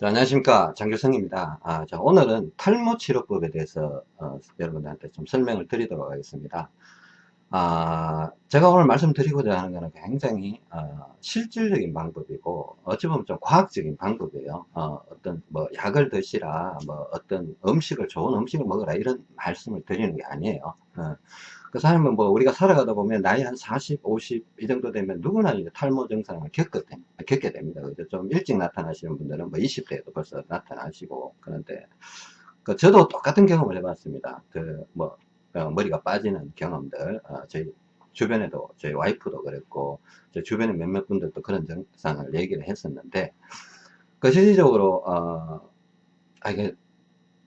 자, 안녕하십니까. 장교성입니다. 아, 자, 오늘은 탈모 치료법에 대해서 어, 여러분들한테 좀 설명을 드리도록 하겠습니다. 아, 제가 오늘 말씀드리고자 하는 것은 굉장히 어, 실질적인 방법이고 어찌 보면 좀 과학적인 방법이에요. 어, 떤뭐 약을 드시라 뭐 어떤 음식을 좋은 음식을 먹으라 이런 말씀을 드리는 게 아니에요. 어, 그 사람은 뭐 우리가 살아가다 보면 나이 한 40, 50 이 정도 되면 누구나 이제 탈모 증상을 겪게, 겪게 됩니다. 그죠? 좀 일찍 나타나시는 분들은 뭐 20대에도 벌써 나타나시고 그런데 그 저도 똑같은 경험을 해봤습니다. 그뭐 어, 머리가 빠지는 경험들 어, 저희 주변에도 저희 와이프도 그랬고 저 주변에 몇몇 분들도 그런 증상을 얘기를 했었는데 그 실질적으로 어, 아, 이게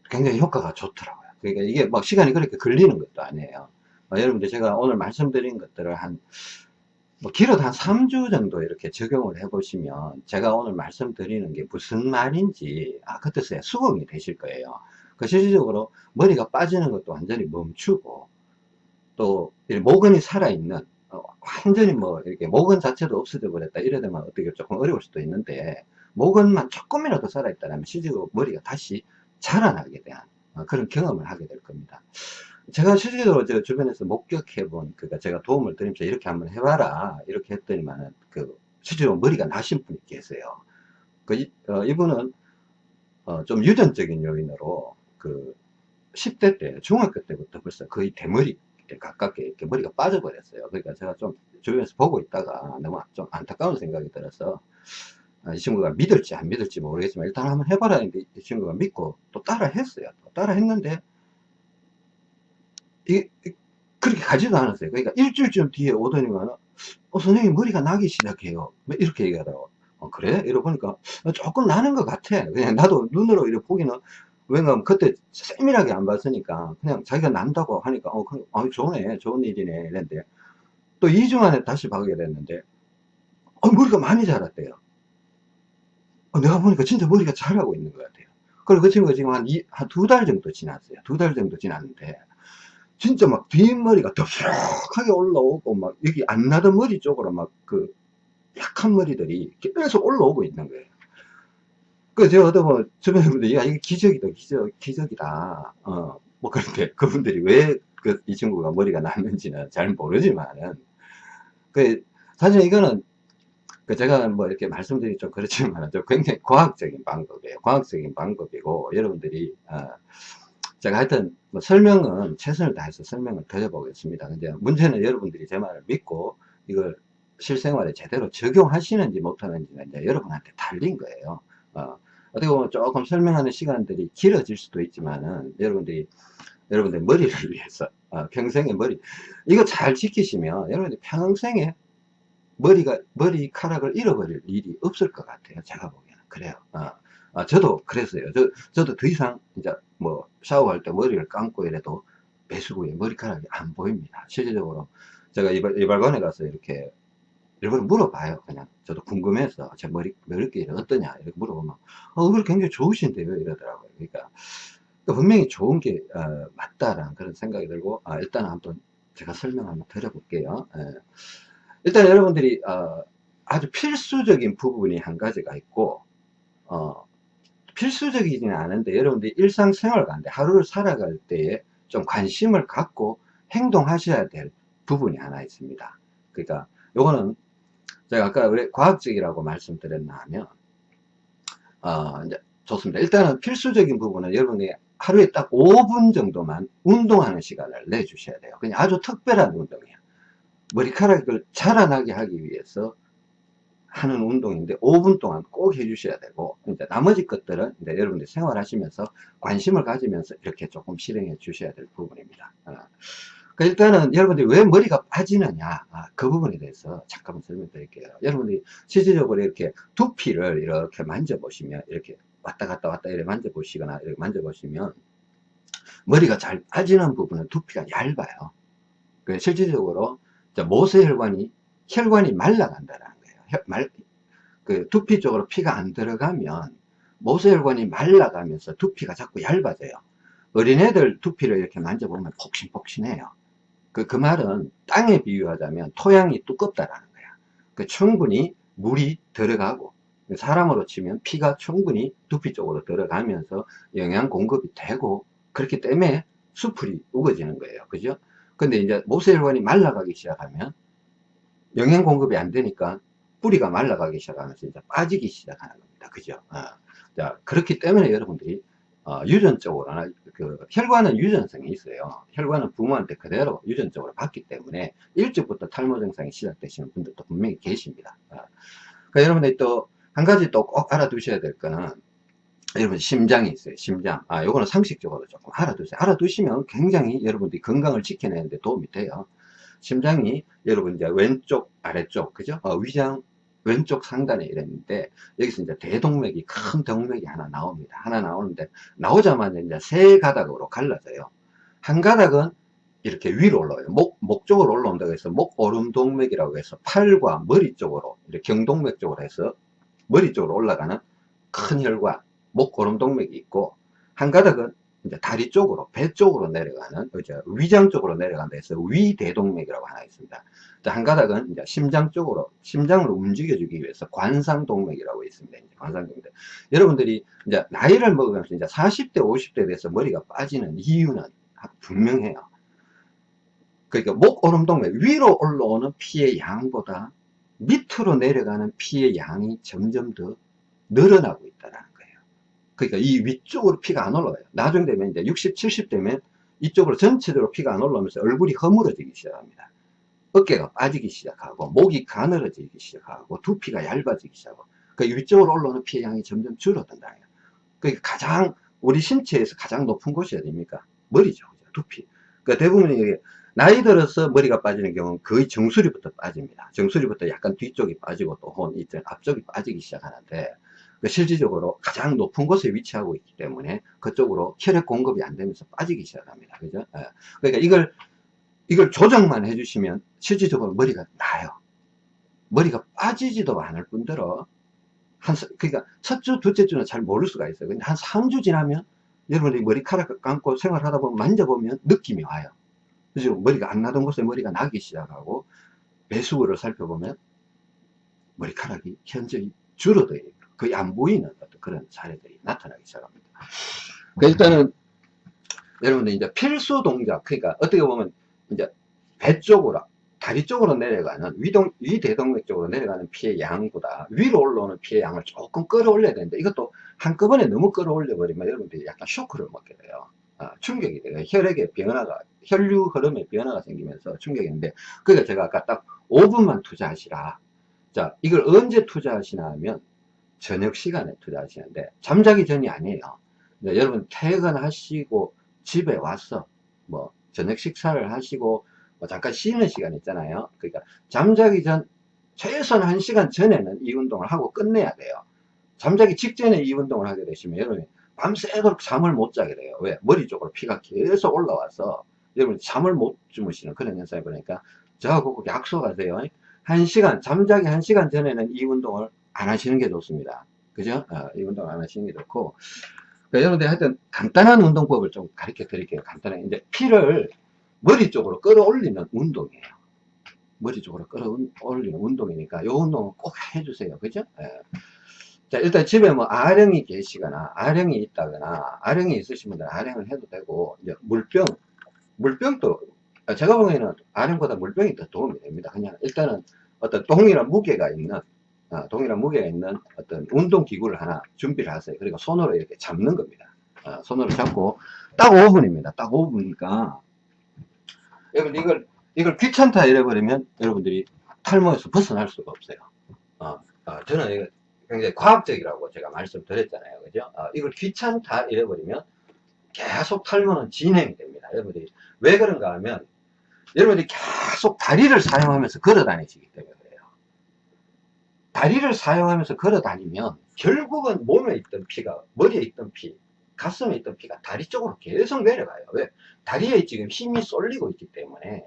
굉장히 효과가 좋더라고요. 그러니까 이게 막 시간이 그렇게 걸리는 것도 아니에요. 어, 여러분들 제가 오늘 말씀드린 것들을 한, 뭐 길어도 한 3주 정도 이렇게 적용을 해 보시면 제가 오늘 말씀드리는 게 무슨 말인지 아 그때서야 수긍이 되실 거예요. 그 실질적으로 머리가 빠지는 것도 완전히 멈추고 또 모근이 살아있는 어, 완전히 뭐 이렇게 모근 자체도 없어져 버렸다 이러다면 어떻게 조금 어려울 수도 있는데 모근만 조금이라도 살아있다면 실질적으로 머리가 다시 자라나게 대한 어, 그런 경험을 하게 될 겁니다 제가 실질적으로 제 주변에서 목격해 본, 그니까 제가 도움을 드리면서 이렇게 한번 해봐라. 이렇게 했더니만은, 그, 실제로 머리가 나신 분이 계세요. 그, 이, 어, 이분은, 어, 좀 유전적인 요인으로, 그, 10대 때, 중학교 때부터 벌써 거의 대머리 가깝게 이렇게 머리가 빠져버렸어요. 그러니까 제가 좀 주변에서 보고 있다가 너무 좀 안타까운 생각이 들어서, 아, 이 친구가 믿을지 안 믿을지 모르겠지만 일단 한번 해봐라 했는데 이 친구가 믿고 또 따라 했어요. 따라 했는데 이, 그렇게 가지도 않았어요. 그러니까 일주일쯤 뒤에 오더니만, 어, 선생님 머리가 나기 시작해요. 뭐 이렇게 얘기하더라고. 어, 그래? 이러보니까 조금 나는 것 같아. 그냥 나도 눈으로 이렇게 보기는, 왜냐면 그때 세밀하게 안 봤으니까, 그냥 자기가 난다고 하니까, 어, 그, 아, 좋네. 좋은 일이네. 이랬는데, 또 2주 만에 다시 보게 됐는데, 어, 머리가 많이 자랐대요. 어, 내가 보니까 진짜 머리가 자라고 있는 것 같아요. 그리고 그 친구가 지금 한, 한 두 달 정도 지났어요. 두 달 정도 지났는데, 진짜 막 뒷머리가 더부룩하게 올라오고 막 여기 안 나던 머리 쪽으로 막 그 약한 머리들이 계속 올라오고 있는 거예요. 그 제가 어떤 뭐 주변 분들이 야 이게 기적이다 기적 기적이다 어 뭐 그런데 그분들이 왜 그 이 친구가 머리가 났는지는 잘 모르지만은 그 사실 이거는 그 제가 뭐 이렇게 말씀드리기 좀 그렇지만 좀 굉장히 과학적인 방법이에요. 과학적인 방법이고 여러분들이 어 제가 하여튼 뭐 설명은 최선을 다해서 설명을 드려보겠습니다. 근데 문제는 여러분들이 제 말을 믿고 이걸 실생활에 제대로 적용하시는지 못하는지는 이제 여러분한테 달린 거예요. 어, 어떻게 보면 조금 설명하는 시간들이 길어질 수도 있지만은 여러분들이 여러분들 머리를 위해서 어, 평생의 머리 이거 잘 지키시면 여러분들 평생에 머리가 머리카락을 잃어버릴 일이 없을 것 같아요. 제가 보기에는 그래요. 어. 아, 저도 그랬어요. 저, 저도 더 이상 이제 뭐 샤워할 때 머리를 감고 이래도 배수구에 머리카락이 안 보입니다. 실질적으로 제가 이발, 이발관에 가서 이렇게 일부러 물어봐요. 그냥 저도 궁금해서 제 머리, 머리끼리 어떠냐 이렇게 물어보면 어, 얼굴 굉장히 좋으신데요 이러더라고요. 그러니까 분명히 좋은 게 어, 맞다라는 그런 생각이 들고 아, 일단 한번 제가 설명 한번 드려볼게요. 예. 일단 여러분들이 어, 아주 필수적인 부분이 한 가지가 있고 어, 필수적이지는 않은데 여러분들이 일상생활 가운데 하루를 살아갈 때에 좀 관심을 갖고 행동하셔야 될 부분이 하나 있습니다. 그러니까 요거는 제가 아까 왜 과학적이라고 말씀드렸나 하면 어 이제 좋습니다. 일단은 필수적인 부분은 여러분이 하루에 딱 5분 정도만 운동하는 시간을 내주셔야 돼요. 그냥 아주 특별한 운동이에요. 머리카락을 자라나게 하기 위해서 하는 운동인데 5분 동안 꼭 해주셔야 되고 이제 나머지 것들은 이제 여러분들 생활하시면서 관심을 가지면서 이렇게 조금 실행해 주셔야 될 부분입니다. 어. 그 일단은 여러분들이 왜 머리가 빠지느냐 아, 그 부분에 대해서 잠깐만 설명드릴게요. 여러분들이 실질적으로 이렇게 두피를 이렇게 만져보시면 이렇게 왔다 갔다 왔다 이렇게 만져보시거나 이렇게 만져보시면 머리가 잘 빠지는 부분은 두피가 얇아요. 그 실질적으로 모세혈관이 혈관이 말라간다는 말, 그 두피 쪽으로 피가 안 들어가면 모세혈관이 말라가면서 두피가 자꾸 얇아져요. 어린애들 두피를 이렇게 만져보면 폭신폭신해요. 그, 그 말은 땅에 비유하자면 토양이 두껍다라는 거야. 그 충분히 물이 들어가고 사람으로 치면 피가 충분히 두피 쪽으로 들어가면서 영양 공급이 되고 그렇기 때문에 수풀이 우거지는 거예요. 그죠? 근데 이제 모세혈관이 말라가기 시작하면 영양 공급이 안 되니까 뿌리가 말라가기 시작하면서 이제 빠지기 시작하는 겁니다. 그죠? 어. 자, 그렇기 때문에 여러분들이 어, 유전적으로나 그 혈관은 유전성이 있어요. 혈관은 부모한테 그대로 유전적으로 받기 때문에 일찍부터 탈모 증상이 시작되시는 분들도 분명히 계십니다. 어. 그러니까 여러분들이 또 한 가지 또 꼭 알아두셔야 될 거는 여러분 심장이 있어요. 심장. 아, 요거는 상식적으로 조금 알아두세요. 알아두시면 굉장히 여러분들이 건강을 지켜내는데 도움이 돼요. 심장이 여러분 이제 왼쪽 아래쪽 그죠? 어, 위장 왼쪽 상단에 이랬는데 여기서 이제 대동맥이 큰 동맥이 하나 나옵니다. 하나 나오는데 나오자마자 이제 세 가닥으로 갈라져요. 한 가닥은 이렇게 위로 올라와요. 목, 목 쪽으로 올라온다고 해서 목 오름동맥이라고 해서 팔과 머리 쪽으로 이렇게 경동맥 쪽으로 해서 머리 쪽으로 올라가는 큰 혈관, 목 오름동맥이 있고 한 가닥은 이제 다리 쪽으로 배 쪽으로 내려가는 이제 위장 쪽으로 내려간다 해서 위대동맥이라고 하나 있습니다. 한 가닥은 이제 심장 쪽으로 심장을 움직여주기 위해서 관상동맥이라고 있습니다. 관상동맥. 여러분들이 이제 나이를 먹으면서 이제 40대 50대 돼서 머리가 빠지는 이유는 분명해요. 그러니까 목 오름동맥 위로 올라오는 피의 양보다 밑으로 내려가는 피의 양이 점점 더 늘어나고 거예요. 그러니까 이 위쪽으로 피가 안 올라와요. 나중 되면 이제 60, 70 되면 이쪽으로 전체적으로 피가 안 올라오면서 얼굴이 허물어지기 시작합니다. 어깨가 빠지기 시작하고 목이 가늘어지기 시작하고 두피가 얇아지기 시작하고 그 위쪽으로 올라오는 피의 양이 점점 줄어든다. 그러니까 가장 우리 신체에서 가장 높은 곳이 어딥니까? 머리죠. 두피. 그러니까 대부분 이게 나이 들어서 머리가 빠지는 경우는 거의 정수리부터 빠집니다. 정수리부터 약간 뒤쪽이 빠지고 또 혼, 앞쪽이 빠지기 시작하는데 그 실질적으로 가장 높은 곳에 위치하고 있기 때문에 그쪽으로 혈액 공급이 안 되면서 빠지기 시작합니다. 그죠? 예. 그러니까 이걸 이걸 조정만 해주시면 실질적으로 머리가 나요. 머리가 빠지지도 않을 뿐더러 한 그러니까 첫 주, 둘째 주는 잘 모를 수가 있어요. 근데 한 3주 지나면 여러분들이 머리카락 감고 생활하다 보면 만져보면 느낌이 와요. 그죠? 머리가 안 나던 곳에 머리가 나기 시작하고 배수구를 살펴보면 머리카락이 현저히 줄어들어요. 거의 안 보이는 어떤 그런 사례들이 나타나기 시작합니다. 그러니까 일단은 여러분들 이제 필수 동작, 그러니까 어떻게 보면 이제 배 쪽으로, 다리 쪽으로 내려가는 위동, 위대동맥 쪽으로 내려가는 피의 양보다 위로 올라오는 피의 양을 조금 끌어올려야 되는데 이것도 한꺼번에 너무 끌어올려 버리면 여러분들이 약간 쇼크를 먹게 돼요. 아, 충격이 돼요. 혈액의 변화가, 혈류 흐름의 변화가 생기면서 충격이 있는데, 그러니까 제가 아까 딱 5분만 투자하시라. 자, 이걸 언제 투자하시나 하면, 저녁 시간에 투자하시는데, 잠자기 전이 아니에요. 여러분 퇴근하시고 집에 와서, 뭐, 저녁 식사를 하시고, 뭐 잠깐 쉬는 시간 있잖아요. 그러니까 잠자기 전, 최소한 1시간 전에는 이 운동을 하고 끝내야 돼요. 잠자기 직전에 이 운동을 하게 되시면 여러분이 밤새도록 잠을 못 자게 돼요. 왜? 머리 쪽으로 피가 계속 올라와서 여러분 잠을 못 주무시는 그런 현상이 보니까 저하고 꼭 약속하세요. 한 시간, 잠자기 한 시간 전에는 이 운동을 안 하시는 게 좋습니다. 그죠? 어, 이 운동 안 하시는 게 좋고. 그러니까 여러분들 하여튼 간단한 운동법을 좀 가르쳐 드릴게요. 간단하게. 이제 피를 머리 쪽으로 끌어올리는 운동이에요. 머리 쪽으로 끌어올리는 운동이니까 이 운동은 꼭 해주세요. 그죠? 예. 자, 일단 집에 뭐 아령이 계시거나, 아령이 있다거나, 아령이 있으신 분들은 아령을 해도 되고, 이제 물병, 물병도, 제가 보기에는 아령보다 물병이 더 도움이 됩니다. 그냥 일단은 어떤 동일한 무게가 있는, 어, 동일한 무게가 있는 어떤 운동기구를 하나 준비를 하세요. 그리고 손으로 이렇게 잡는 겁니다. 어, 손으로 잡고, 딱 5분입니다. 딱 5분이니까, 여러분 이걸, 이걸 귀찮다 이래버리면 여러분들이 탈모에서 벗어날 수가 없어요. 어, 어, 저는 이거 굉장히 과학적이라고 제가 말씀드렸잖아요. 그죠? 어, 이걸 귀찮다 이래버리면 계속 탈모는 진행이 됩니다. 여러분들이 왜 그런가 하면 여러분들이 계속 다리를 사용하면서 걸어 다니시기 때문에. 다리를 사용하면서 걸어 다니면 결국은 몸에 있던 피가 머리에 있던 피, 가슴에 있던 피가 다리 쪽으로 계속 내려가요. 왜? 다리에 지금 힘이 쏠리고 있기 때문에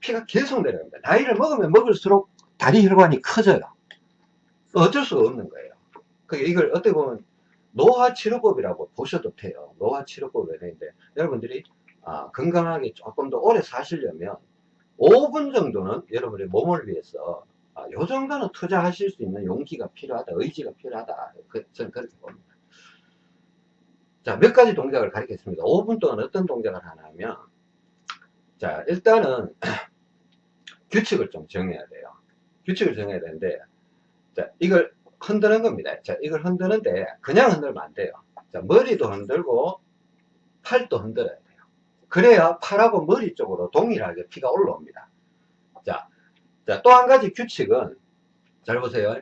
피가 계속 내려갑니다. 나이를 먹으면 먹을수록 다리 혈관이 커져요. 어쩔 수가 없는 거예요. 그러니까 이걸 어떻게 보면 노화치료법이라고 보셔도 돼요. 노화치료법이 되는데 여러분들이 아, 건강하게 조금 더 오래 사시려면 5분 정도는 여러분의 몸을 위해서 아, 요 정도는 투자하실 수 있는 용기가 필요하다, 의지가 필요하다. 그, 저는 그렇게 봅니다. 자, 몇 가지 동작을 가리겠습니다. 5분 동안 어떤 동작을 하냐면, 자, 일단은 규칙을 좀 정해야 돼요. 규칙을 정해야 되는데, 자, 이걸 흔드는 겁니다. 자, 이걸 흔드는데, 그냥 흔들면 안 돼요. 자, 머리도 흔들고, 팔도 흔들어야 돼요. 그래야 팔하고 머리 쪽으로 동일하게 피가 올라옵니다. 자, 자, 또 한 가지 규칙은, 잘 보세요.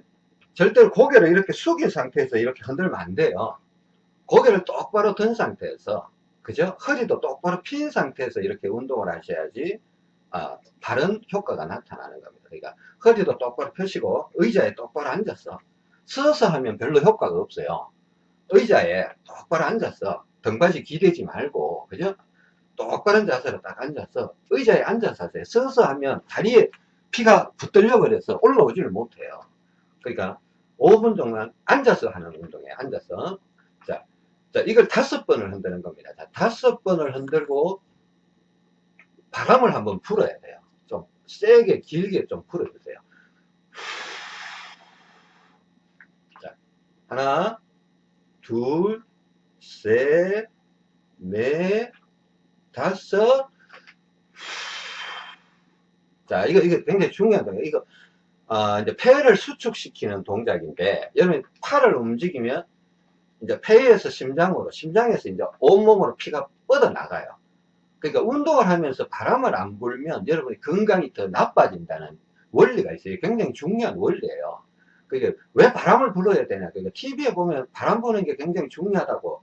절대로 고개를 이렇게 숙인 상태에서 이렇게 흔들면 안 돼요. 고개를 똑바로 든 상태에서, 그죠? 허리도 똑바로 핀 상태에서 이렇게 운동을 하셔야지, 아, 바른 효과가 나타나는 겁니다. 그러니까, 허리도 똑바로 펴시고, 의자에 똑바로 앉았어. 서서 하면 별로 효과가 없어요. 의자에 똑바로 앉았어. 등받이 기대지 말고, 그죠? 똑바른 자세로 딱 앉아서 의자에 앉아서 하세요. 서서 하면 다리에 피가 붙들려 버려서 올라오지를 못해요. 그러니까 5분 동안 앉아서 하는 운동이에요. 앉아서. 자, 자 이걸 다섯 번을 흔드는 겁니다. 자, 다섯 번을 흔들고 바람을 한번 불어야 돼요. 좀 세게 길게 좀 불어주세요. 자, 하나, 둘, 셋, 넷, 다섯. 자, 이거, 이거 굉장히 중요한 동작. 이거, 아, 이제 폐를 수축시키는 동작인데, 여러분 팔을 움직이면, 이제 폐에서 심장으로, 심장에서 이제 온몸으로 피가 뻗어나가요. 그러니까 운동을 하면서 바람을 안 불면 여러분이 건강이 더 나빠진다는 원리가 있어요. 굉장히 중요한 원리예요. 그게 왜 바람을 불어야 되냐. 그러니까 TV에 보면 바람 부는 게 굉장히 중요하다고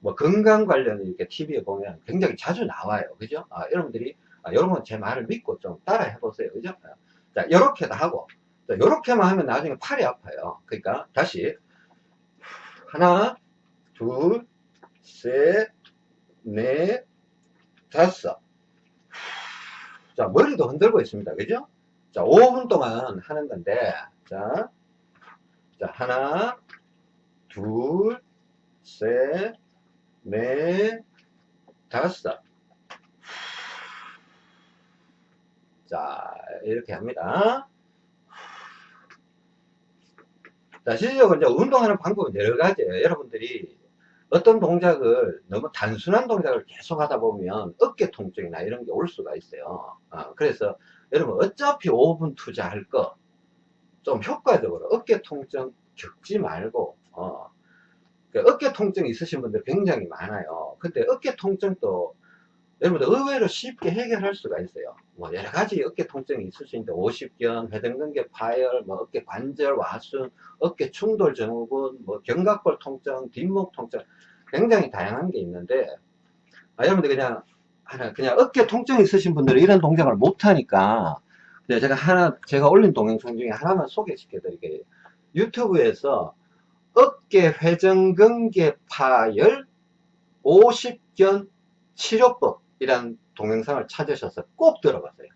뭐 건강 관련 이렇게 TV에 보면 굉장히 자주 나와요. 그죠? 아, 여러분들이, 아, 여러분 제 말을 믿고 좀 따라 해 보세요. 그죠? 아, 자, 요렇게도 하고, 자, 요렇게만 하면 나중에 팔이 아파요. 그러니까 다시, 하나, 둘, 셋, 넷, 다섯. 자, 머리도 흔들고 있습니다. 그죠? 자, 5분 동안 하는 건데, 자, 자, 하나, 둘, 셋, 넷, 다섯. 자, 이렇게 합니다. 자, 실질적으로 이제 운동하는 방법은 여러 가지예요. 여러분들이 어떤 동작을 너무 단순한 동작을 계속 하다 보면 어깨 통증이나 이런 게 올 수가 있어요. 어, 그래서 여러분 어차피 5분 투자할 거 좀 효과적으로 어깨 통증 겪지 말고 어, 그 어깨 통증 있으신 분들 굉장히 많아요. 근데 어깨 통증도 여러분들 의외로 쉽게 해결할 수가 있어요. 뭐 여러 가지 어깨 통증이 있을 수 있는데 오십견, 회전근개 파열, 뭐 어깨 관절 와순, 어깨 충돌 증후군, 뭐 견갑골 통증, 뒷목 통증 굉장히 다양한 게 있는데 아, 여러분들 그냥 하나 그냥 어깨 통증 있으신 분들은 이런 동작을 못 하니까 제가 하나 제가 올린 동영상 중에 하나만 소개시켜 드릴게요. 유튜브에서 어깨 회전근개 파열 50견 치료법 이란 동영상을 찾으셔서 꼭 들어보세요.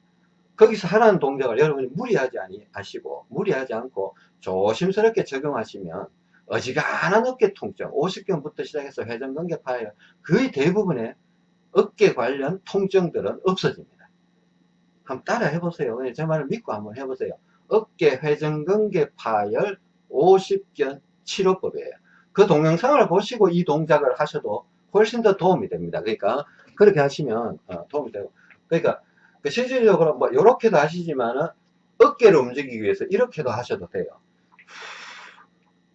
거기서 하라는 동작을 여러분이 무리하지 않으시고 무리하지 않고 조심스럽게 적용하시면 어지간한 어깨 통증 50견부터 시작해서 회전근개 파열 거의 대부분의 어깨 관련 통증들은 없어집니다. 한번 따라 해보세요. 제 말을 믿고 한번 해보세요. 어깨 회전근개 파열 50견 치료법이에요. 그 동영상을 보시고 이 동작을 하셔도 훨씬 더 도움이 됩니다. 그러니까 그렇게 하시면 어, 도움이 되고 그러니까 그 실질적으로 뭐 이렇게도 하시지만은 어깨를 움직이기 위해서 이렇게도 하셔도 돼요.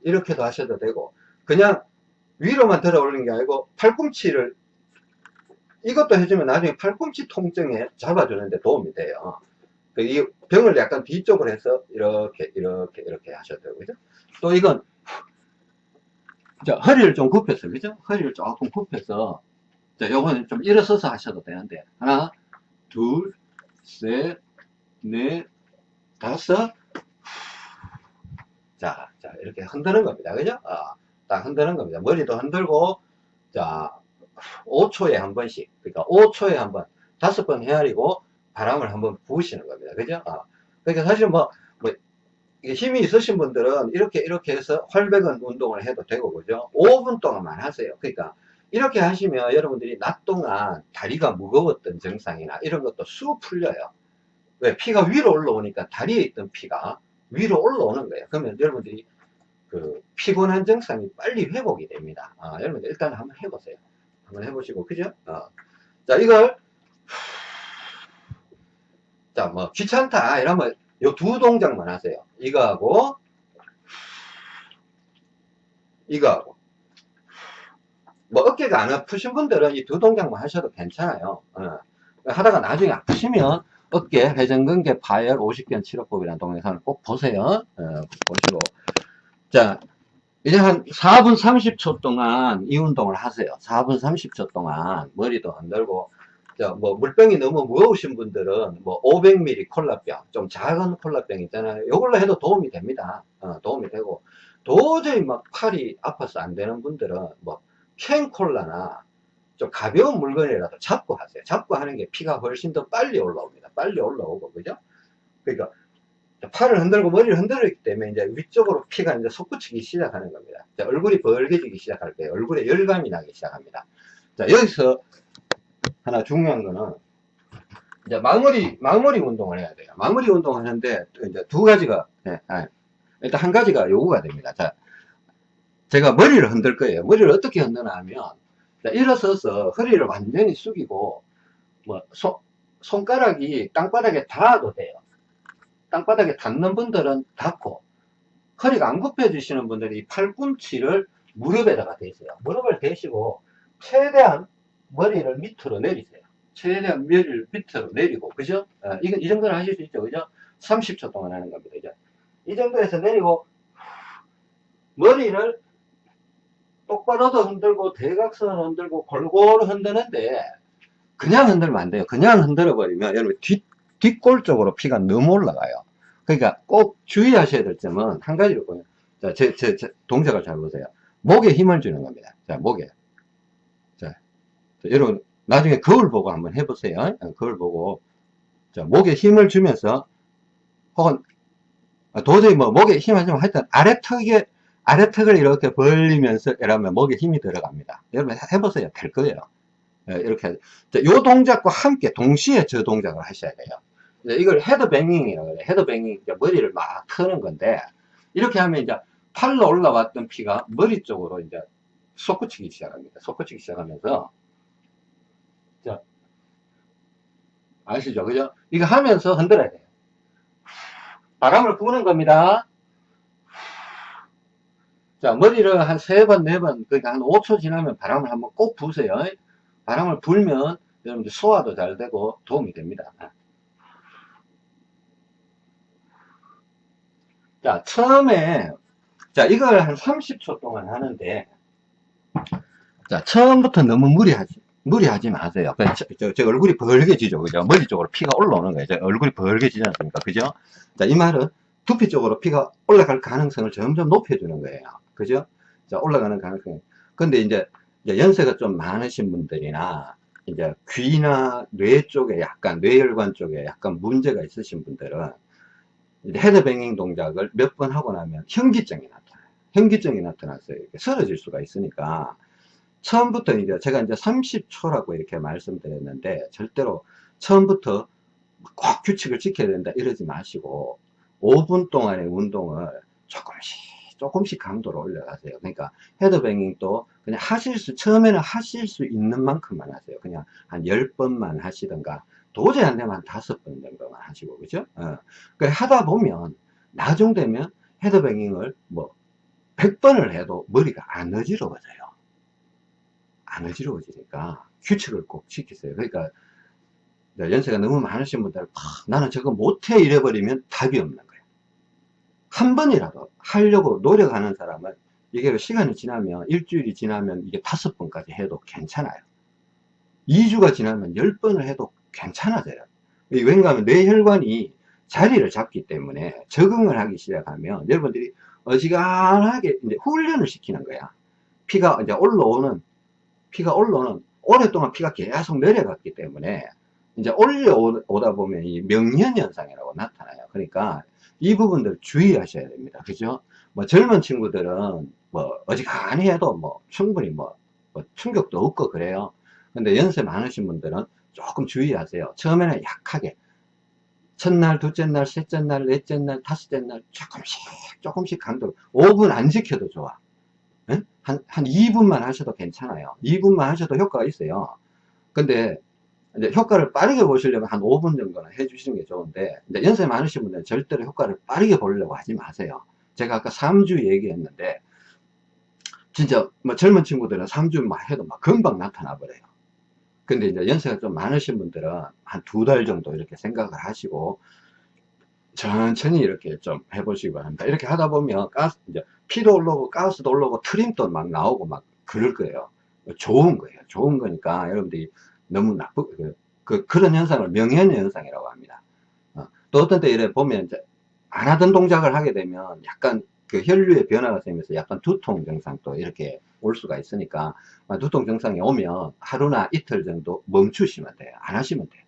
이렇게도 하셔도 되고 그냥 위로만 들어 올리는 게 아니고 팔꿈치를 이것도 해주면 나중에 팔꿈치 통증에 잡아주는데 도움이 돼요. 그이 병을 약간 뒤쪽으로 해서 이렇게 이렇게 이렇게 하셔도 되고 그죠? 또 이건 자, 허리를 좀 굽혀서, 그죠? 허리를 조금 굽혀서, 자, 요거는 좀 일어서서 하셔도 되는데, 하나, 둘, 셋, 넷, 다섯, 자, 자, 이렇게 흔드는 겁니다. 그죠? 아, 딱 흔드는 겁니다. 머리도 흔들고, 자, 5초에 한 번씩, 그러니까 5초에 한 번, 다섯 번 헤아리고, 바람을 한번 부으시는 겁니다. 그죠? 아, 그러니까 사실 뭐, 힘이 있으신 분들은 이렇게 이렇게 해서 활백은 운동을 해도 되고 그죠 5분 동안만 하세요 그러니까 이렇게 하시면 여러분들이 낮 동안 다리가 무거웠던 증상이나 이런 것도 쑥 풀려요 왜 피가 위로 올라오니까 다리에 있던 피가 위로 올라오는 거예요. 그러면 여러분들이 그 피곤한 증상이 빨리 회복이 됩니다. 아, 여러분들 일단 한번 해보세요. 한번 해보시고, 그죠? 어. 자, 이걸, 자, 뭐, 귀찮다, 이러면 요 두 동작만 하세요. 이거하고, 이거하고. 뭐, 어깨가 안 아프신 분들은 이 두 동작만 하셔도 괜찮아요. 어. 하다가 나중에 아프시면 어깨, 회전근개, 파열, 50견 치료법이라는 동영상을 꼭 보세요. 어, 보시고. 자, 이제 한 4분 30초 동안 이 운동을 하세요. 4분 30초 동안 머리도 안 들고, 자, 뭐 물병이 너무 무거우신 분들은 뭐 500ml 콜라병, 좀 작은 콜라병 있잖아요. 이걸로 해도 도움이 됩니다. 어, 도움이 되고, 도저히 막 팔이 아파서 안 되는 분들은 뭐 캔 콜라나 좀 가벼운 물건이라도 잡고 하세요. 잡고 하는 게 피가 훨씬 더 빨리 올라옵니다. 빨리 올라오고, 그죠? 그러니까 팔을 흔들고 머리를 흔들기 때문에 이제 위쪽으로 피가 이제 솟구치기 시작하는 겁니다. 자, 얼굴이 벌개지기 시작할 때 얼굴에 열감이 나기 시작합니다. 자, 여기서 하나 중요한 거는 이제 마무리, 마무리 운동을 해야 돼요. 마무리 운동 하는데 이제 두 가지가, 네, 아, 일단 한 가지가 요구가 됩니다. 자, 제가 머리를 흔들 거예요. 머리를 어떻게 흔드나 하면 자, 일어서서 허리를 완전히 숙이고 뭐 손, 손가락이 땅바닥에 닿아도 돼요. 땅바닥에 닿는 분들은 닿고 허리가 안 굽혀지시는 분들이 팔꿈치를 무릎에다가 대세요. 무릎을 대시고 최대한 머리를 밑으로 내리세요. 최대한 머리를 밑으로 내리고 그죠? 어, 이건 이 정도는 하실 수 있죠. 그죠? 30초 동안 하는 겁니다. 그죠? 이 정도에서 내리고 머리를 똑바로도 흔들고 대각선을 흔들고 골고루 흔드는데 그냥 흔들면 안 돼요. 그냥 흔들어 버리면 여러분 뒷 뒷골 쪽으로 피가 너무 올라가요. 그러니까 꼭 주의하셔야 될 점은 한 가지를 보요. 자, 제, 제, 제 동작을 잘 보세요. 목에 힘을 주는 겁니다. 자, 목에. 자, 자, 여러분, 나중에 거울 보고 한번 해보세요. 어, 거울 보고. 자, 목에 힘을 주면서, 혹은, 아, 도저히 뭐, 목에 힘 하지만 하여튼 아래턱에, 아래턱을 이렇게 벌리면서, 이러면 목에 힘이 들어갑니다. 여러분, 해보세요. 될 거예요. 예, 이렇게. 자, 요 동작과 함께 동시에 저 동작을 하셔야 돼요. 이걸 헤드뱅잉이라고 해요. 헤드뱅잉, 머리를 막 트는 건데, 이렇게 하면 이제 팔로 올라왔던 피가 머리 쪽으로 이제 솟구치기 시작합니다. 솟구치기 시작하면서, 자, 아시죠? 그죠? 이거 하면서 흔들어야 돼요. 바람을 부는 겁니다. 자, 머리를 한 세 번, 네 번, 그러니까 한 5초 지나면 바람을 한번 꼭 부으세요. 바람을 불면 여러분들 소화도 잘 되고 도움이 됩니다. 자, 처음에, 자, 이걸 한 30초 동안 하는데, 자, 처음부터 너무 무리하지, 무리하지 마세요. 저, 저, 저 얼굴이 벌개지죠. 그죠? 머리 쪽으로 피가 올라오는 거예요. 저 얼굴이 벌개지지 않습니까? 그죠? 자, 이 말은 두피 쪽으로 피가 올라갈 가능성을 점점 높여주는 거예요. 그죠? 자, 올라가는 가능성. 근데 이제 이제 연세가 좀 많으신 분들이나 이제 귀나 뇌 쪽에 약간 뇌혈관 쪽에 약간 문제가 있으신 분들은 헤드뱅잉 동작을 몇 번 하고 나면 현기증이 나타나요. 현기증이 나타나서 이렇게 쓰러질 수가 있으니까 처음부터 이제 제가 이제 30초라고 이렇게 말씀드렸는데 절대로 처음부터 꼭 규칙을 지켜야 된다 이러지 마시고 5분 동안의 운동을 조금씩 조금씩 강도를 올려가세요. 그러니까 헤드뱅잉도 그냥 하실 수, 처음에는 하실 수 있는 만큼만 하세요. 그냥 한 10번만 하시던가, 도저히 안 되면 한 5번 정도만 하시고, 그죠? 어. 그 하다 보면, 나중 되면 헤드뱅잉을 뭐, 100번을 해도 머리가 안 어지러워져요. 안 어지러워지니까 규칙을 꼭 지키세요. 그러니까, 연세가 너무 많으신 분들, 아, 나는 저거 못해 이래버리면 답이 없는. 한 번이라도 하려고 노력하는 사람은 이게 시간이 지나면 일주일이 지나면 이게 다섯 번까지 해도 괜찮아요. 2주가 지나면 10번을 해도 괜찮아져요. 왠가 하면 뇌혈관이 자리를 잡기 때문에 적응을 하기 시작하면 여러분들이 어지간하게 이제 훈련을 시키는 거야. 피가 이제 올라오는 피가 올라오는 오랫동안 피가 계속 내려갔기 때문에 이제 올려오다 보면 이 명년 현상이라고 나타나요. 그러니까 이 부분들 주의하셔야 됩니다. 그죠? 뭐 젊은 친구들은 뭐 어지간히 해도 뭐 충분히 뭐, 뭐 충격도 없고 그래요. 근데 연세 많으신 분들은 조금 주의하세요. 처음에는 약하게 첫날, 둘째 날, 셋째 날, 넷째 날, 다섯째 날 조금씩 조금씩 강도 5분 안 지켜도 좋아. 예? 한, 한 2분만 하셔도 괜찮아요. 2분만 하셔도 효과가 있어요. 근데 이제 효과를 빠르게 보시려면 한 5분 정도는 해주시는 게 좋은데 이제 연세 많으신 분들은 절대로 효과를 빠르게 보려고 하지 마세요. 제가 아까 3주 얘기했는데 진짜 뭐 젊은 친구들은 3주만 해도 막 금방 나타나 버려요. 근데 이제 연세가 좀 많으신 분들은 한 두 달 정도 이렇게 생각을 하시고 천천히 이렇게 좀 해보시기 바랍니다. 이렇게 하다 보면 가스, 이제 피도 올라오고 가스도 올라오고 트림도 막 나오고 막 그럴 거예요. 좋은 거예요. 좋은 거니까 여러분들이 너무 나쁘, 그, 그, 그런 현상을 명현 현상이라고 합니다. 어, 또 어떤 때 이래 보면 이제 안 하던 동작을 하게 되면 약간 그 혈류의 변화가 생기면서 약간 두통 증상도 이렇게 올 수가 있으니까 아, 두통 증상이 오면 하루나 이틀 정도 멈추시면 돼요. 안 하시면 돼요.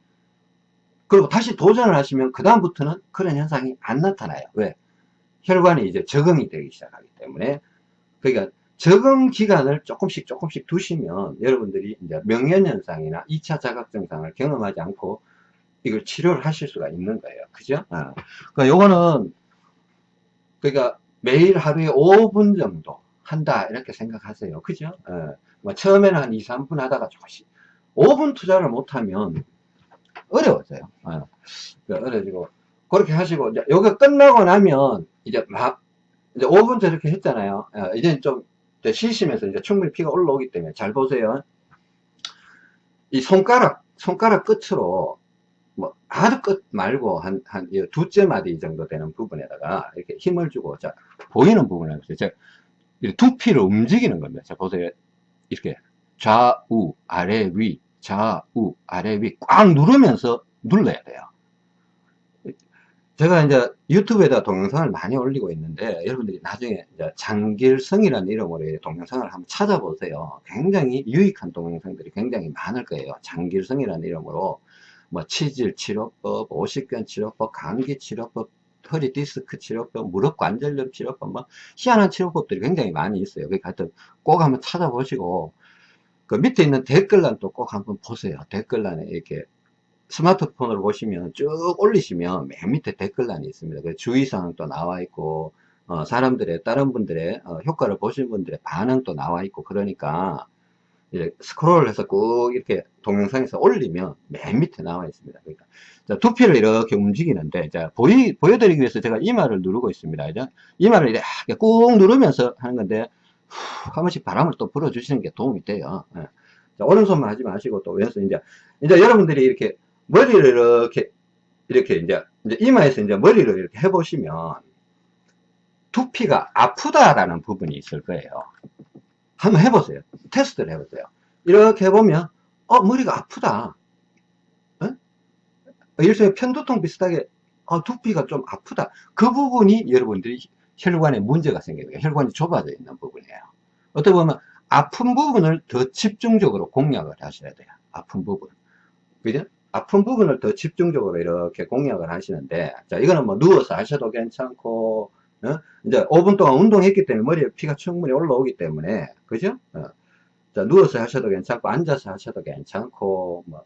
그리고 다시 도전을 하시면 그 다음부터는 그런 현상이 안 나타나요. 왜? 혈관이 이제 적응이 되기 시작하기 때문에 그러니까 적응 기간을 조금씩 조금씩 두시면 여러분들이 이제 명현현상이나 2차 자각 증상을 경험하지 않고 이걸 치료를 하실 수가 있는 거예요. 그죠? 어. 그러니까 요거는 그러니까 매일 하루에 5분 정도 한다 이렇게 생각하세요. 그죠? 어. 뭐 처음에는 한 2, 3분 하다가 조금씩 5분 투자를 못하면 어려워져요. 어. 어려지고 그렇게 하시고 이제 요게 끝나고 나면 이제 막 이제 5분 저렇게 했잖아요. 어, 이제 좀 쉬시면서 이제 충분히 피가 올라오기 때문에 잘 보세요. 이 손가락 손가락 끝으로 뭐 아주 끝 말고 한 한 두째 마디 정도 되는 부분에다가 이렇게 힘을 주고 자 보이는 부분을 보세요. 자 두피를 움직이는 겁니다. 자 보세요. 이렇게 좌우 아래 위 좌우 아래 위 꽉 누르면서 눌러야 돼요. 제가 이제 유튜브에다 동영상을 많이 올리고 있는데 여러분들이 나중에 장길성이라는 이름으로 동영상을 한번 찾아보세요. 굉장히 유익한 동영상들이 굉장히 많을 거예요. 장길성이라는 이름으로 뭐 치질 치료법, 오십견 치료법, 감기 치료법, 허리 디스크 치료법, 무릎 관절염 치료법, 뭐 희한한 치료법들이 굉장히 많이 있어요. 그러니까 하여튼 꼭 한번 찾아보시고 그 밑에 있는 댓글란도 꼭 한번 보세요. 댓글란에 이렇게 스마트폰으로 보시면 쭉 올리시면 맨 밑에 댓글란이 있습니다. 그 주의사항도 나와 있고 어, 사람들의 다른 분들의 어, 효과를 보신 분들의 반응도 나와 있고 그러니까 이제 스크롤 해서 꼭 이렇게 동영상에서 올리면 맨 밑에 나와 있습니다. 그러니까 자, 두피를 이렇게 움직이는데 자, 보이, 보여드리기 위해서 제가 이마를 누르고 있습니다. 이제 이마를 이렇게 꾹 누르면서 하는 건데 후, 한 번씩 바람을 또 불어주시는 게 도움이 돼요. 예. 자, 오른손만 하지 마시고 또 왼손 이제 이제 여러분들이 이렇게 머리를 이렇게 이렇게 이제, 이제 이마에서 이제 머리를 이렇게 해보시면 두피가 아프다라는 부분이 있을 거예요. 한번 해보세요. 테스트를 해보세요. 이렇게 해보면 어 머리가 아프다. 어? 일종의 편두통 비슷하게 어, 두피가 좀 아프다. 그 부분이 여러분들이 혈관에 문제가 생겨요. 혈관이 좁아져 있는 부분이에요. 어떻게 보면 아픈 부분을 더 집중적으로 공략을 하셔야 돼요. 아픈 부분. 그죠? 아픈 부분을 더 집중적으로 이렇게 공략을 하시는데, 자, 이거는 뭐 누워서 하셔도 괜찮고, 어? 이제 5분 동안 운동했기 때문에 머리에 피가 충분히 올라오기 때문에, 그죠? 어. 자, 누워서 하셔도 괜찮고, 앉아서 하셔도 괜찮고, 뭐.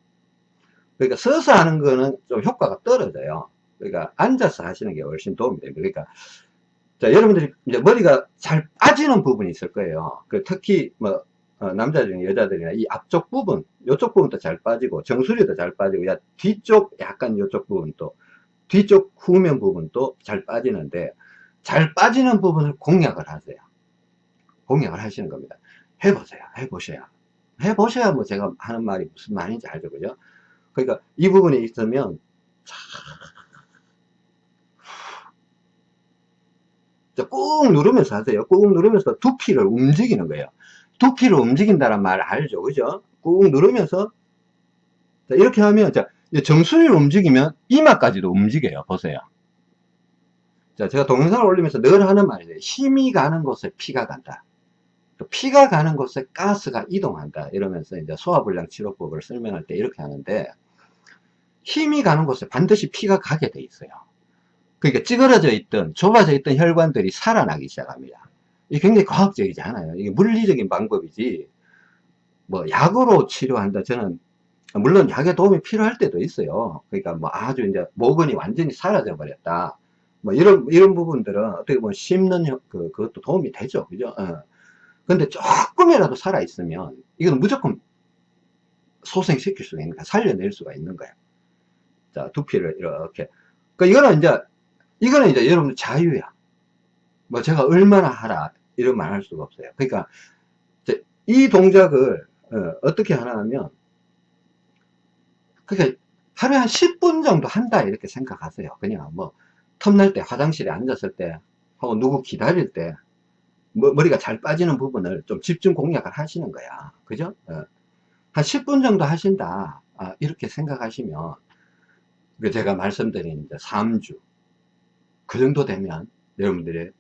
그러니까 서서 하는 거는 좀 효과가 떨어져요. 그러니까 앉아서 하시는 게 훨씬 도움이 됩니다. 그러니까, 자, 여러분들이 이제 머리가 잘 빠지는 부분이 있을 거예요. 그 특히 뭐, 어, 남자 중에 여자들이나 이 앞쪽 부분, 이쪽 부분도 잘 빠지고, 정수리도 잘 빠지고, 야, 뒤쪽 약간 이쪽 부분도, 뒤쪽 후면 부분도 잘 빠지는데, 잘 빠지는 부분을 공략을 하세요. 공략을 하시는 겁니다. 해보세요. 해보셔야. 해보셔야 뭐 제가 하는 말이 무슨 말인지 알죠. 그죠? 그러니까 이 부분이 있으면, 꾹 누르면서 하세요. 꾹 누르면서 두피를 움직이는 거예요. 두피를 움직인다는 말 알죠? 그죠? 꾹 누르면서 자, 이렇게 하면 자, 정수리를 움직이면 이마까지도 움직여요. 보세요. 자, 제가 동영상을 올리면서 늘 하는 말이에요. 힘이 가는 곳에 피가 간다. 피가 가는 곳에 가스가 이동한다. 이러면서 이제 소화불량 치료법을 설명할 때 이렇게 하는데 힘이 가는 곳에 반드시 피가 가게 돼 있어요. 그러니까 찌그러져 있던 좁아져 있던 혈관들이 살아나기 시작합니다. 이게 굉장히 과학적이지 않아요. 이게 물리적인 방법이지, 뭐, 약으로 치료한다. 저는 물론 약의 도움이 필요할 때도 있어요. 그러니까 뭐 아주 이제 모근이 완전히 사라져 버렸다. 뭐 이런 이런 부분들은 어떻게 보면 씹는 그 그것도 도움이 되죠, 그죠? 어. 근데 조금이라도 살아 있으면 이건 무조건 소생시킬 수가 있는 거야, 살려낼 수가 있는 거야. 자, 두피를 이렇게. 그 이거는 이제 이거는 이제 여러분 자유야. 뭐 제가 얼마나 하라 이런 말할 수가 없어요. 그러니까 이 동작을 어, 떻게 하나 하면 그러니까 하루에 한 10분 정도 한다 이렇게 생각하세요. 그냥 뭐 텀날 때 화장실에 앉았을 때 하고 누구 기다릴 때 뭐, 머리가 잘 빠지는 부분을 좀 집중 공략을 하시는 거야. 그죠? 어. 한 10분 정도 하신다. 아, 이렇게 생각하시면 그 제가 말씀드린 이제 3주 그 정도 되면 여러분들의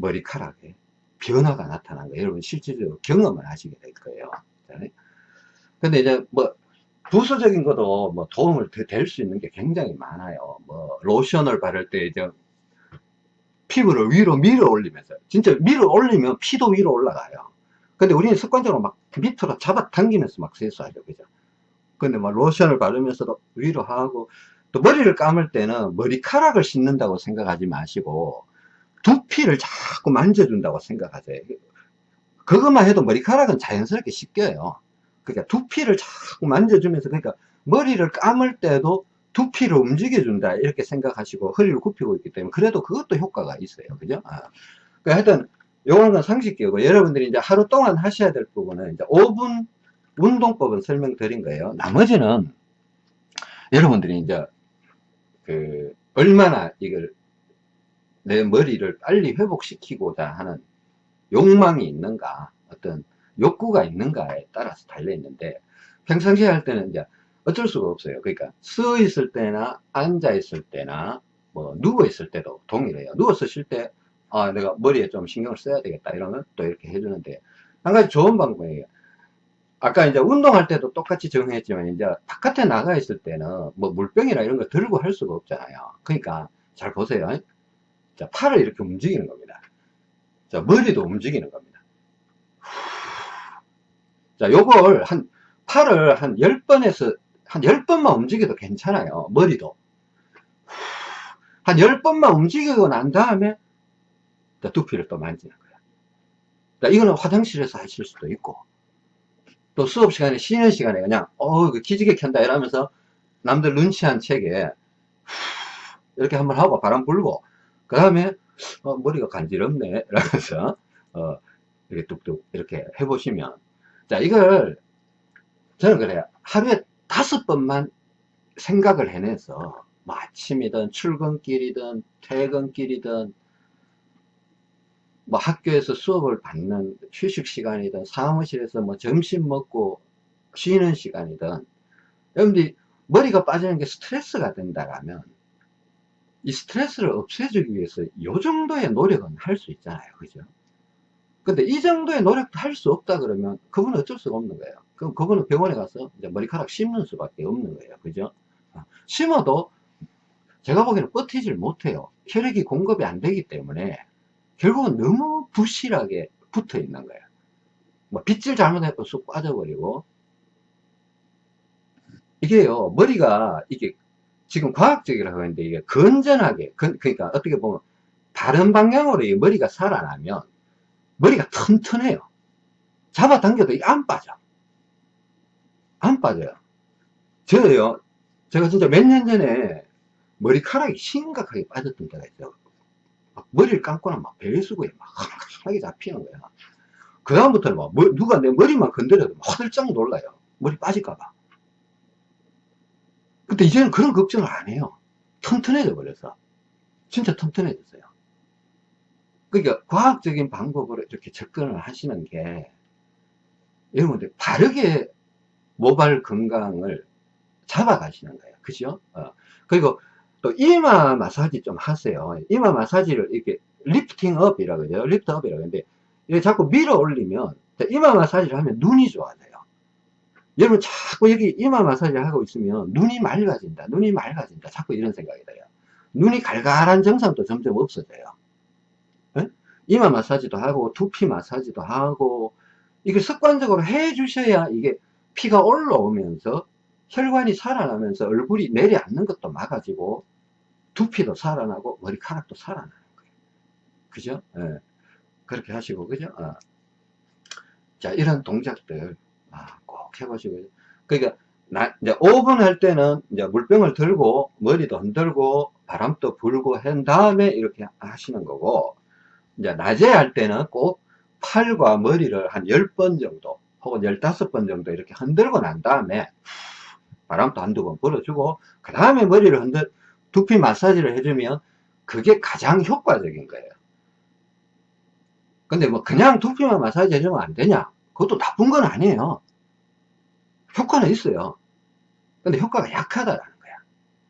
머리카락에 변화가 나타난 거예요. 여러분 실질적으로 경험을 하시게 될 거예요. 근데 이제 뭐 부수적인 것도 뭐 도움을 될 수 있는 게 굉장히 많아요. 뭐 로션을 바를 때 이제 피부를 위로 밀어 올리면서 진짜 밀어 올리면 피도 위로 올라가요. 근데 우리는 습관적으로 막 밑으로 잡아 당기면서 막 세수하죠. 그죠? 근데 막 로션을 바르면서도 위로 하고 또 머리를 감을 때는 머리카락을 씻는다고 생각하지 마시고 두피를 자꾸 만져준다고 생각하세요. 그것만 해도 머리카락은 자연스럽게 씻겨요. 그러니까 두피를 자꾸 만져주면서 그러니까 머리를 감을 때도 두피를 움직여준다 이렇게 생각하시고 허리를 굽히고 있기 때문에 그래도 그것도 효과가 있어요. 그죠? 아. 그러니까 하여튼 요거는 상식이고 여러분들이 이제 하루 동안 하셔야 될 부분은 이제 5분 운동법은 설명드린 거예요. 나머지는 여러분들이 이제 그 얼마나 이걸 내 머리를 빨리 회복시키고자 하는 욕망이 있는가 어떤 욕구가 있는가에 따라서 달려 있는데 평상시에 할 때는 이제 어쩔 수가 없어요. 그러니까 서 있을 때나 앉아 있을 때나 뭐 누워 있을 때도 동일해요. 누워서 쉴 때 아, 내가 머리에 좀 신경을 써야 되겠다 이러면 또 이렇게 해주는데 한 가지 좋은 방법이에요. 아까 이제 운동할 때도 똑같이 정했지만 이제 바깥에 나가 있을 때는 뭐 물병이나 이런 거 들고 할 수가 없잖아요. 그러니까 잘 보세요 자, 팔을 이렇게 움직이는 겁니다. 자, 머리도 움직이는 겁니다. 자, 요걸 한, 팔을 한 10번에서, 한 10번만 움직여도 괜찮아요. 머리도. 한 10번만 움직이고 난 다음에, 자, 두피를 또 만지는 거야. 자, 이거는 화장실에서 하실 수도 있고, 또 수업 시간에, 쉬는 시간에 그냥, 어, 그 기지개 켠다 이러면서 남들 눈치 한 책에, 이렇게 한번 하고 바람 불고, 그 다음에 어, 머리가 간지럽네. 라면서 어, 이렇게 뚝뚝 이렇게 해보시면. 자 이걸 저는 그래요. 하루에 다섯 번만 생각을 해내서 뭐 아침이든 출근길이든 퇴근길이든 뭐 학교에서 수업을 받는 휴식 시간이든 사무실에서 뭐 점심 먹고 쉬는 시간이든. 여러분들이 머리가 빠지는 게 스트레스가 된다라면 이 스트레스를 없애주기 위해서 이 정도의 노력은 할 수 있잖아요. 그죠? 근데 이 정도의 노력도 할 수 없다 그러면 그분은 어쩔 수가 없는 거예요. 그럼 그분은 병원에 가서 이제 머리카락 심는 수밖에 없는 거예요. 그죠? 어, 심어도 제가 보기에는 버티질 못해요. 혈액이 공급이 안 되기 때문에 결국은 너무 부실하게 붙어 있는 거예요. 뭐 빗질 잘못해도 쑥 빠져버리고 이게요 머리가 이게 지금 과학적이라고 하는데 이게 건전하게 건, 그러니까 어떻게 보면 다른 방향으로 이 머리가 살아나면 머리가 튼튼해요. 잡아당겨도 안 빠져. 안 빠져요. 저요 제가 진짜 몇 년 전에 머리카락이 심각하게 빠졌던 때가 있어요. 머리를 감고 나면 막 배수구에 막 하게 잡히는 거야 그 다음부터는 막 누가 내 머리만 건드려도 화들짝 놀라요. 머리 빠질까봐 근데 이제는 그런 걱정을 안 해요. 튼튼해져 버려서. 진짜 튼튼해졌어요. 그러니까 과학적인 방법으로 이렇게 접근을 하시는 게 여러분들 바르게 모발 건강을 잡아가시는 거예요. 그죠? 어. 그리고 또 이마 마사지 좀 하세요. 이마 마사지를 이렇게 lifting up이라고 그러죠. lift up이라고 하는데 이렇게 자꾸 밀어 올리면 이마 마사지를 하면 눈이 좋아져요. 여러분 자꾸 여기 이마 마사지 하고 있으면 눈이 맑아진다 눈이 맑아진다 자꾸 이런 생각이 들어요 눈이 갈갈한 증상도 점점 없어져요 에? 이마 마사지도 하고 두피 마사지도 하고 이게 습관적으로 해 주셔야 이게 피가 올라오면서 혈관이 살아나면서 얼굴이 내려앉는 것도 막아지고 두피도 살아나고 머리카락도 살아나는 거예요. 그죠? 예. 그렇게 하시고, 그죠? 어. 자, 이런 동작들 아, 꼭 해보시고. 그러니까 나, 이제 5분 할 때는 이제 물병을 들고 머리도 흔들고 바람도 불고 한 다음에 이렇게 하시는 거고 이제 낮에 할 때는 꼭 팔과 머리를 한 10번 정도 혹은 15번 정도 이렇게 흔들고 난 다음에 바람도 한두 번 불어주고 그 다음에 머리를 흔들 두피 마사지를 해주면 그게 가장 효과적인 거예요. 근데 뭐 그냥 두피만 마사지 해주면 안 되냐? 그것도 나쁜 건 아니에요 효과는 있어요 근데 효과가 약하다라는 거야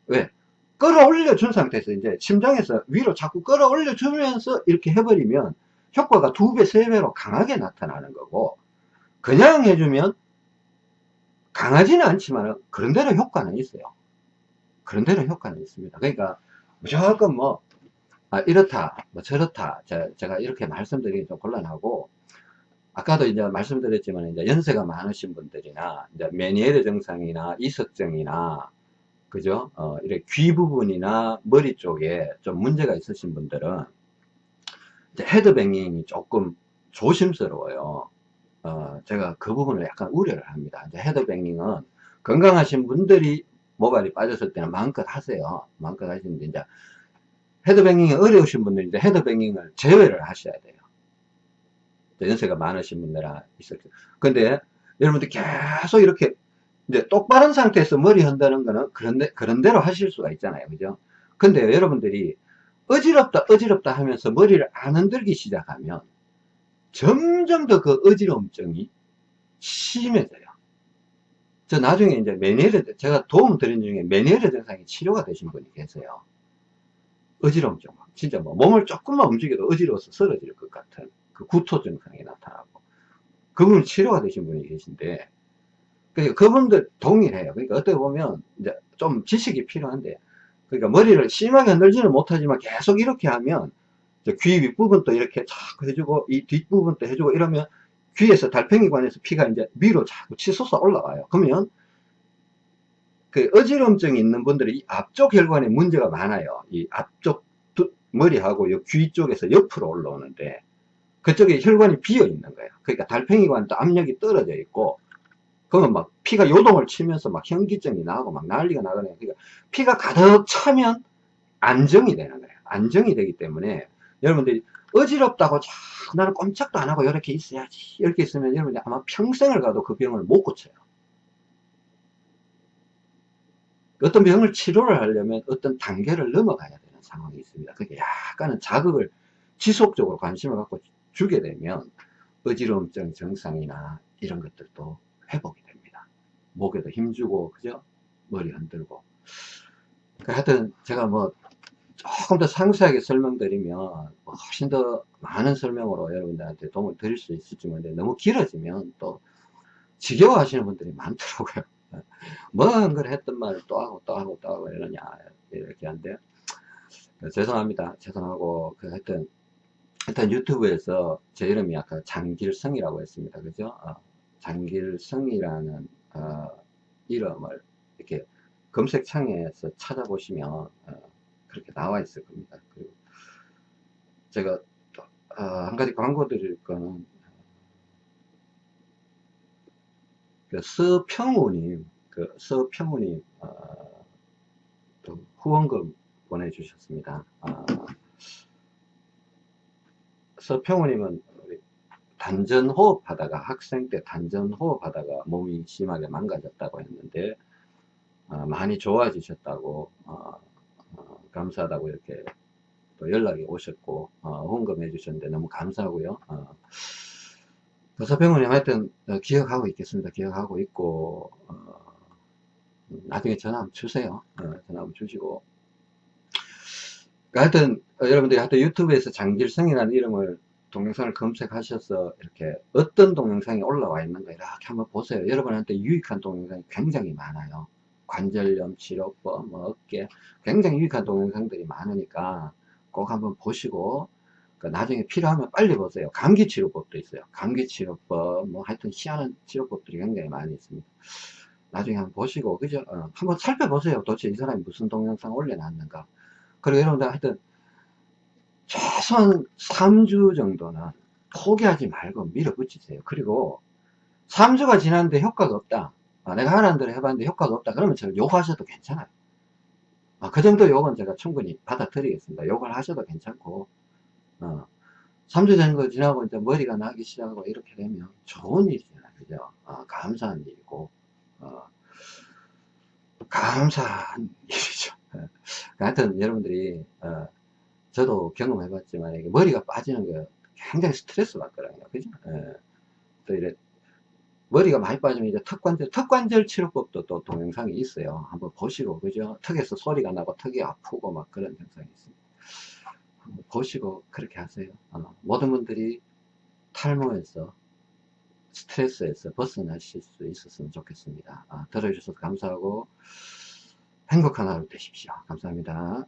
왜? 끌어올려 준 상태에서 이제 심장에서 위로 자꾸 끌어올려 주면서 이렇게 해버리면 효과가 두 배, 세 배로 강하게 나타나는 거고 그냥 해주면 강하지는 않지만 그런대로 효과는 있어요. 그런대로 효과는 있습니다. 그러니까 무조건 뭐 아, 이렇다, 뭐 저렇다 제 가 이렇게 말씀드리기 좀 곤란하고 아까도 이제 말씀드렸지만 이제 연세가 많으신 분들이나 이제 메니에르 증상이나 이석증이나 그죠? 어, 이렇게 귀 부분이나 머리 쪽에 좀 문제가 있으신 분들은 헤드뱅잉이 조금 조심스러워요. 어, 제가 그 부분을 약간 우려를 합니다. 이제 헤드뱅잉은 건강하신 분들이 모발이 빠졌을 때는 마음껏 하세요. 마음껏 하시는데 이제 헤드뱅잉이 어려우신 이제 헤드뱅잉을 제외를 하셔야 돼요. 연세가 많으신 분들아 있었죠. 근데 여러분들 계속 이렇게 이제 똑바른 상태에서 머리 흔드는 거는 그런데 그런 대로 하실 수가 있잖아요. 그죠? 근데 여러분들이 어지럽다 어지럽다 하면서 머리를 안 흔들기 시작하면 점점 더 그 어지러움증이 심해져요. 저 나중에 이제 메니에르, 제가 도움 드린 중에 메니에르 증상이 치료가 되신 분이 계세요. 어지러움증. 진짜 뭐 몸을 조금만 움직여도 어지러워서 쓰러질 것 같은 그 구토 증상이 나타나고. 그분 치료가 되신 분이 계신데, 그러니까 그분들 동일해요. 그러니까 어떻게 보면 이제 좀 지식이 필요한데, 그러니까 머리를 심하게 흔들지는 못하지만 계속 이렇게 하면 귀 윗부분도 이렇게 자꾸 해주고 이 뒷부분도 해주고 이러면 귀에서 달팽이관에서 피가 이제 위로 자꾸 치솟아 올라와요. 그러면 그 어지럼증이 있는 분들이 이 앞쪽 혈관에 문제가 많아요. 이 앞쪽 두, 머리하고 귀 쪽에서 옆으로 올라오는데 그쪽에 혈관이 비어 있는 거예요. 그러니까 달팽이관도 압력이 떨어져 있고 그러면 막 피가 요동을 치면서 막 현기증이 나고 막 난리가 나거든요. 그러니까 피가 가득 차면 안정이 되는 거예요. 안정이 되기 때문에 여러분들이 어지럽다고 자, 나는 꼼짝도 안 하고 이렇게 있어야지 이렇게 있으면 여러분들 아마 평생을 가도 그 병을 못 고쳐요 어떤 병을 치료를 하려면 어떤 단계를 넘어가야 되는 상황이 있습니다 그러니까 약간은 자극을 지속적으로 관심을 갖고 주게 되면 어지러움증 증상이나 이런 것들도 회복이 됩니다. 목에도 힘주고 그죠? 머리 흔들고. 그러니까 하여튼 제가 뭐 조금 더 상세하게 설명드리면 뭐 훨씬 더 많은 설명으로 여러분들한테 도움을 드릴 수 있을지 모르는데 너무 길어지면 또 지겨워 하시는 분들이 많더라고요. 뭔걸 했던 말을 또 하고 또 하고 또 하고 이러냐 이렇게 한데. 죄송합니다. 죄송하고 그 하여튼 일단 유튜브에서 제 이름이 아까 장길성이라고 했습니다 그죠 어, 장길성이라는 어, 이름을 이렇게 검색창에서 찾아보시면 어, 그렇게 나와 있을 겁니다. 그리고 제가 어, 한 가지 광고 드릴 거는 그 서평우님, 그 서평우님 어, 또 후원금 보내주셨습니다. 어, 서평우님은 단전 호흡 하다가 학생 때 단전 호흡 하다가 몸이 심하게 망가졌다고 했는데 어, 많이 좋아지셨다고 어, 감사하다고 이렇게 또 연락이 오셨고 어, 헌금해 주셨는데 너무 감사하고요 어, 서병원님 하여튼 어, 기억하고 있겠습니다 기억하고 있고 어, 나중에 전화 한번 주세요 어, 전화 한번 주시고 하여튼 어, 여러분들이 하여튼 유튜브에서 장길성이라는 이름을 동영상을 검색하셔서 이렇게 어떤 동영상이 올라와 있는가 이렇게 한번 보세요 여러분한테 유익한 동영상이 굉장히 많아요 관절염 치료법, 뭐 어깨 굉장히 유익한 동영상들이 많으니까 꼭 한번 보시고 그러니까 나중에 필요하면 빨리 보세요. 감기 치료법도 있어요. 감기 치료법, 뭐 하여튼 희한한 치료법들이 굉장히 많이 있습니다. 나중에 한번 보시고, 그죠? 어, 한번 살펴보세요. 도대체 이 사람이 무슨 동영상 올려놨는가. 그리고 여러분들 하여튼, 최소한 3주 정도는 포기하지 말고 밀어붙이세요. 그리고 3주가 지났는데 효과가 없다. 아, 내가 하라는 대로 해봤는데 효과가 없다. 그러면 저를 욕하셔도 괜찮아요. 아, 그 정도 욕은 제가 충분히 받아들이겠습니다. 욕을 하셔도 괜찮고, 어, 3주 정도 지나고 이제 머리가 나기 시작하고 이렇게 되면 좋은 일이잖아요. 그죠? 어, 감사한 일이고, 어, 감사한 일이죠. 예. 하여튼 여러분들이, 어, 저도 경험해봤지만, 머리가 빠지는 게 굉장히 스트레스 받더라고요. 그죠? 예. 또 이래, 머리가 많이 빠지면 이제 턱관절, 턱관절 치료법도 또 동영상이 있어요. 한번 보시고, 그죠? 턱에서 소리가 나고 턱이 아프고 막 그런 현상이 있습니다. 한번 보시고 그렇게 하세요. 어, 모든 분들이 탈모에서 스트레스에서 벗어나실 수 있었으면 좋겠습니다. 아, 들어주셔서 감사하고 행복한 하루 되십시오. 감사합니다.